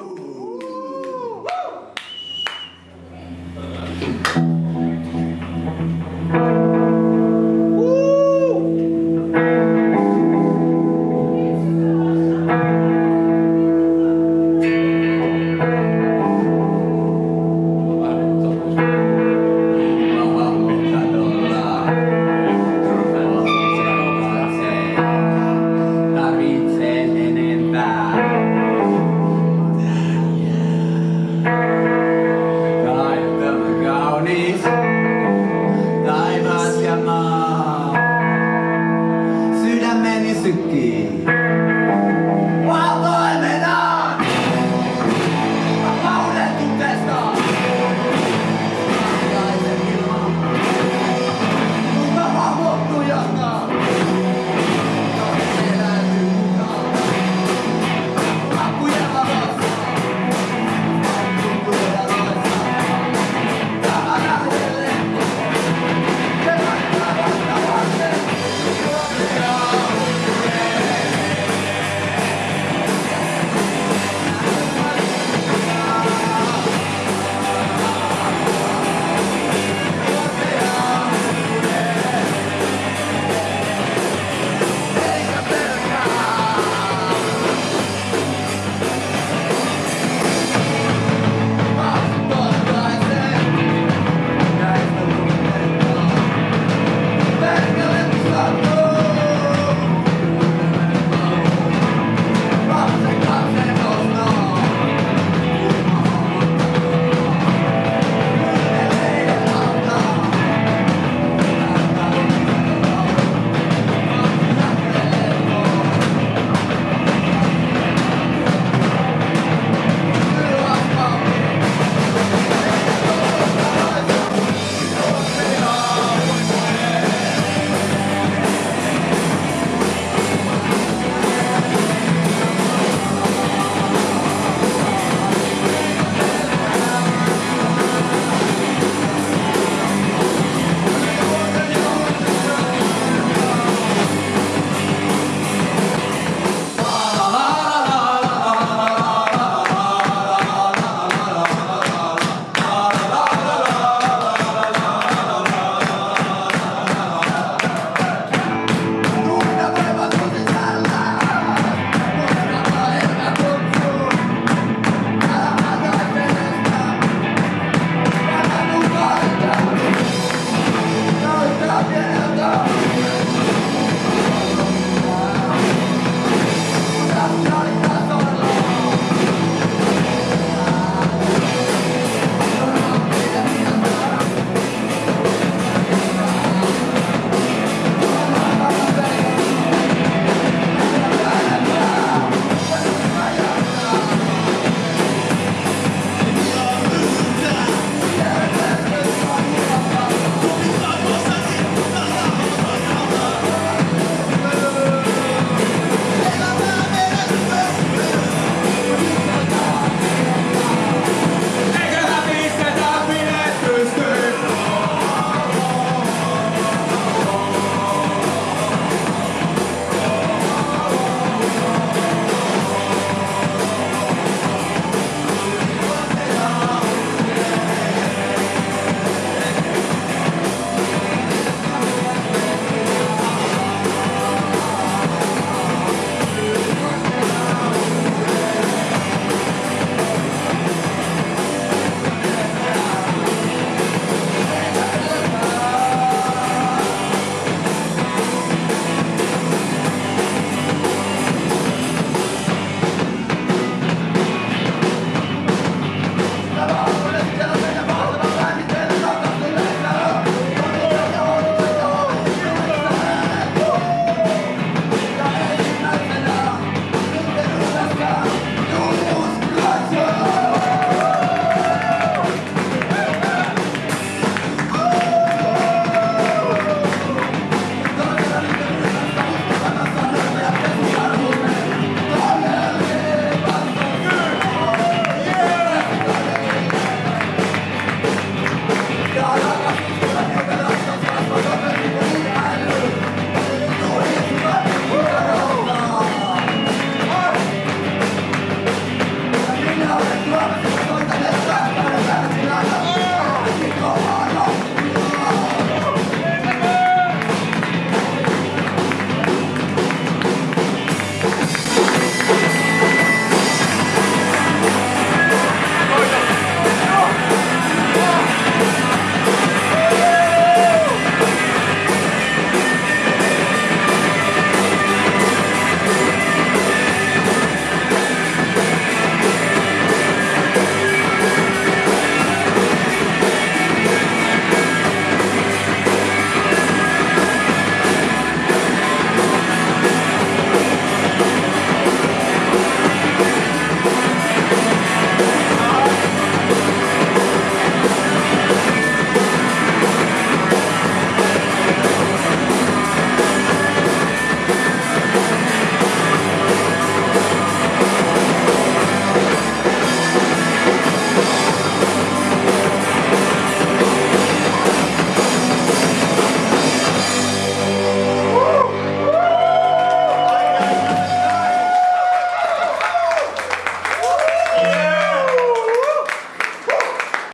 Ooh.